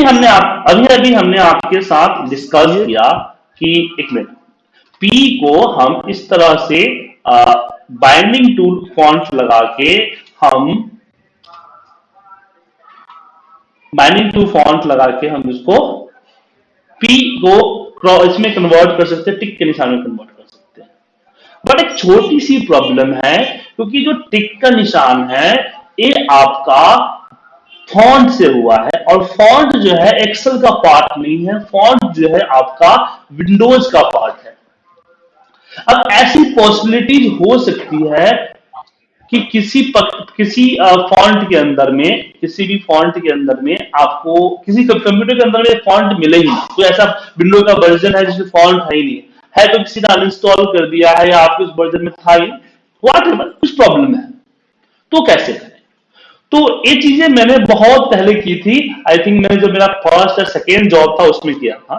अभी हमने आप अभी अभी हमने आपके साथ डिस्कस किया कि एक मिनट पी को हम इस तरह से बाइंडिंग टूल फॉन्ट लगा के हम बाइंडिंग टू फॉन्ट लगा के हम इसको पी को इसमें कन्वर्ट कर सकते हैं टिक के निशान में कन्वर्ट कर सकते हैं। बट एक छोटी सी प्रॉब्लम है क्योंकि जो टिक का निशान है ये आपका फॉन्ट से हुआ है और फॉन्ट जो है एक्सेल का पार्ट नहीं है फॉन्ट जो है आपका विंडोज़ का पार्ट है। अब ऐसी पॉसिबिलिटीज हो सकती है कि किसी पक, किसी फॉन्ट के अंदर में किसी भी फॉन्ट के अंदर में आपको किसी कंप्यूटर के अंदर में फॉन्ट मिले ही नहीं। कोई ऐसा विंडो का वर्जन है जिसमें फॉन्ट है ही नहीं। है तो किसी ने अनइंस्टॉल कर दिया है या आपके उस वर्जन में था ही वाट कुछ प्रॉब्लम है। तो कैसे? करें तो ये चीज़ें मैंने बहुत पहले की थी। आई थिंक मैंने जो मेरा फ़र्स्ट या सेकेंड जॉब था, उसमें किया था।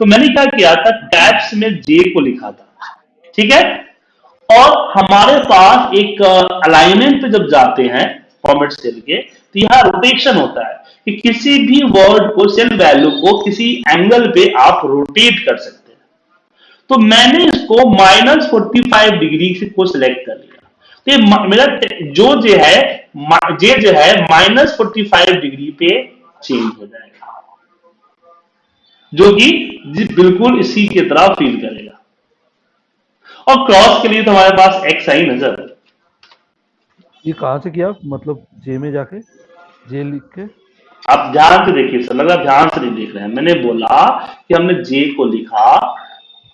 तो मैंने क्या किया था? टैब्स में जे को लिखा था। ठीक है? और हमारे पास एक अलाइनमेंट पे जब जाते हैं फॉर्मेट सेल के तो यहाँ रोटेशन होता है कि किसी भी वर्ड को सेल वैल्यू को किसी एंगल पे आप रोटेट कर सकते हैं। तो मैंने इसको माइनस फोर्टी फाइव डिग्री को सिलेक्ट कर लिया। तो मेरा जो जो है जे जो है माइनस फोर्टी फाइव डिग्री पे चेंज हो जाएगा। जो कि बिल्कुल इसी की तरह फील करेगा। और क्रॉस के लिए तो हमारे पास एक्स आई नज़र। ये कहाँ से किया? मतलब जे में जाके? जे लिख के? आप ध्यान से देखिए सर लगा ध्यान से नहीं देख रहे हैं। मैंने बोला कि हमने जे को लिखा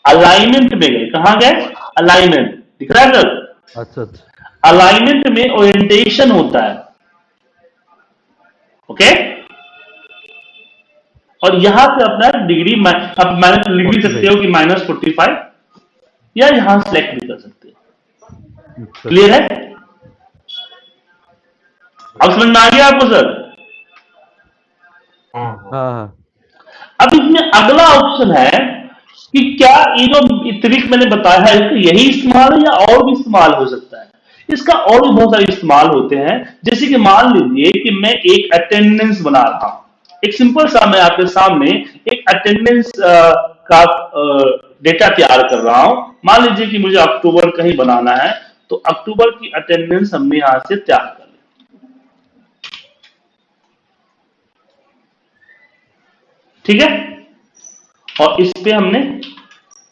अलाइनमेंट में गए। कहा गए? अलाइनमेंट दिख रहा है सर? अच्छा अच्छा। अलाइनमेंट में ओरिएंटेशन होता है। Okay okay? और यहाँ से अपना डिग्री अब माइनस लिख भी सकते हो कि माइनस फोर्टी फाइव या यहाँ सेलेक्ट भी कर सकते हो। क्लियर है? अब समझ में आ गया आपको सर हाँ हाँ। अब इसमें अगला ऑप्शन है कि क्या ये जो ट्रिक मैंने बताया है, इसका यही इस्तेमाल है या और भी इस्तेमाल हो सकता है? इसका और भी बहुत सारे इस्तेमाल होते हैं। जैसे कि मान लीजिए कि मैं एक अटेंडेंस बना रहा हूँ। एक सिंपल सा मैं आपके सामने एक अटेंडेंस का डेटा तैयार कर रहा हूँ। मान लीजिए कि मुझे अक्टूबर कहीं बनाना है तो अक्टूबर की अटेंडेंस हमने यहाँ से तैयार कर ली। ठीक है? और इस पे हमने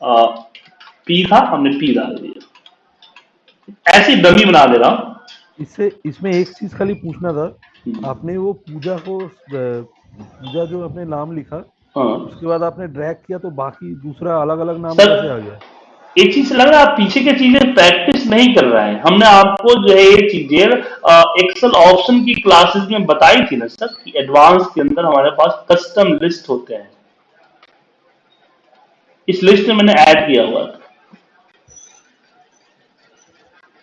पी था हमने पी डाल दिया। ऐसी डमी बना दे रहा हूँ इससे इसमें एक चीज़ खाली पूछना था। आपने वो पूजा को पूजा जो आपने नाम लिखा हाँ। उसके बाद आपने ड्रैग किया तो बाकी दूसरा अलग अलग नाम कैसे आ गया? एक चीज़ लग रहा है आप पीछे के चीज़ें प्रैक्टिस नहीं कर रहे हैं। हमने आपको जो है ये चीज़ें एक्सेल ऑप्शन की क्लासेस में बताई थी ना सर कि एडवांस के अंदर हमारे पास कस्टम लिस्ट होते हैं। इस लिस्ट में मैंने ऐड किया हुआ था।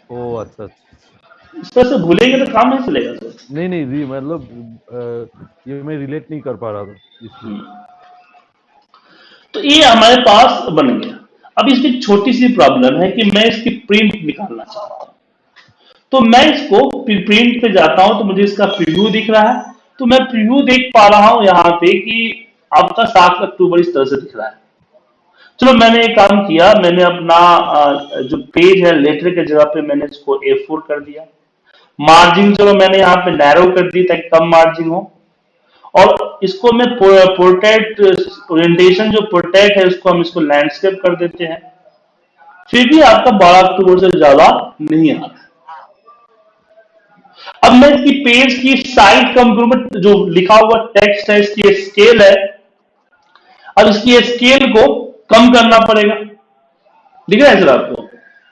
ओ अच्छा अच्छा। इस तरह से भूलेंगे तो काम नहीं चलेगा सर। नहीं नहीं जी मतलब ये मैं रिलेट नहीं कर पा रहा था तो ये हमारे पास बन गया। अब इसकी छोटी सी प्रॉब्लम है कि मैं इसकी प्रिंट निकालना चाहता हूँ। तो मैं इसको प्रिंट पे जाता हूँ तो मुझे इसका प्रीव्यू दिख रहा है। तो मैं प्रीव्यू देख पा रहा हूँ यहाँ पे कि आपका सात अक्टूबर इस तरह से दिख रहा है। चलो, मैंने एक काम किया, मैंने अपना जो पेज है लेटर के जगह पे मैंने इसको ए फोर कर दिया। मार्जिन चलो, मैंने यहाँ पे नैरो कर दी ताकि कम मार्जिन हो। और इसको मैं पोर्ट्रेट ओरिएंटेशन जो पोर्ट्रेट है, उसको हम इसको लैंडस्केप कर देते हैं। फिर भी आपका बारह अक्टूबर से ज़्यादा नहीं आ रहा अब मैं इसकी पेज की साइड कम करूँगा जो लिखा हुआ टेक्स्ट है, इसकी स्केल है। अब इसकी स्केल को कम करना पड़ेगा। दिख रहा है सर? आपको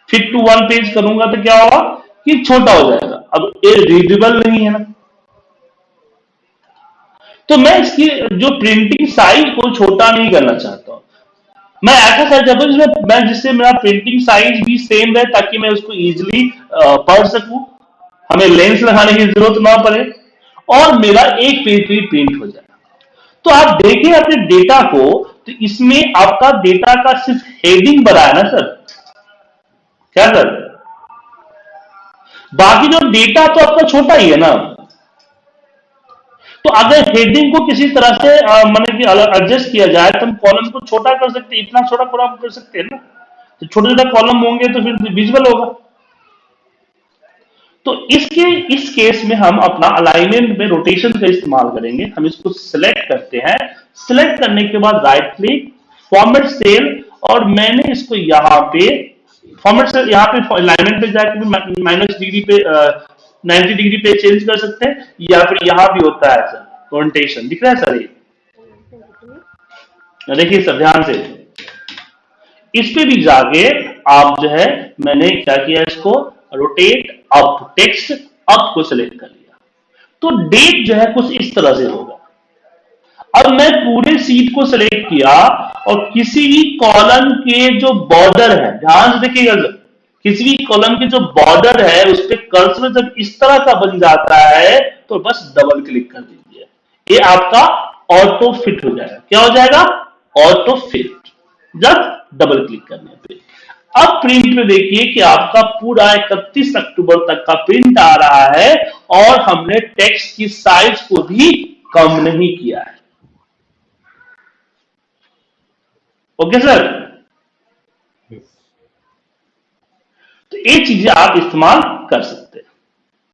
फिट टू वन पेज करूँगा तो क्या होगा कि छोटा हो जाएगा। अब ये रीडेबल नहीं है ना। तो मैं इसकी जो प्रिंटिंग साइज़ को छोटा नहीं करना चाहता हूँ। मैं ऐसा साइज़ चाहता हूँ जिसमें मैं जिससे मेरा प्रिंटिंग साइज़ भी सेम रहे ताकि मैं उसको इजिली पढ़ सकूँ। हमें लेंस लगाने की ज़रूरत ना पड़े और मेरा एक पेज भी प्रिंट हो जाए। तो आप देखें अपने डेटा को तो इसमें आपका डेटा का सिर्फ़ हेडिंग बना है ना सर क्या सर बाकी जो डेटा तो आपका छोटा ही है ना? तो अगर हेडिंग को किसी तरह से मतलब कि एडजस्ट किया जाए तो हम कॉलम को छोटा कर सकते इतना छोटा कॉलम कर सकते हैं ना? तो छोटे छोटे कॉलम होंगे तो फिर विजुअल होगा। तो इसके, इस केस में हम अपना अलाइनमेंट में रोटेशन का इस्तेमाल करेंगे। हम इसको सिलेक्ट करते हैं। सिलेक्ट करने के बाद राइट क्लिक फॉर्मेट सेल और मैंने इसको यहाँ पे फॉर्मेट सेल यहाँ पे अलाइनमेंट पे जाकर माइनस डिग्री पे नाइन्टी डिग्री पे चेंज कर सकते हैं, या फिर यहाँ भी होता है सर रोटेशन दिख रहा है सर ये देखिए सर, ध्यान से। इस पे भी जाके आप जो है, मैंने क्या किया इसको? रोटेट अप टेक्स्ट अप को सिलेक्ट कर लिया। तो डेट जो है कुछ इस तरह से होगा। अब मैं पूरे सीट को सिलेक्ट किया और किसी भी कॉलम के जो बॉर्डर है, ध्यान से देखिएगा किसी भी कॉलम के जो बॉर्डर है, उस पर कर्सर जब इस तरह का बन जाता है तो बस डबल क्लिक कर दीजिए। ये आपका ऑटो फिट हो जाएगा। क्या हो जाएगा? ऑटो फिट जब डबल क्लिक करने पे। अब प्रिंट में देखिए कि आपका पूरा 31 अक्टूबर तक का प्रिंट आ रहा है और हमने टेक्स्ट की साइज़ को भी कम नहीं किया है। ओके सर तो ये चीज़ें आप इस्तेमाल कर सकते हैं।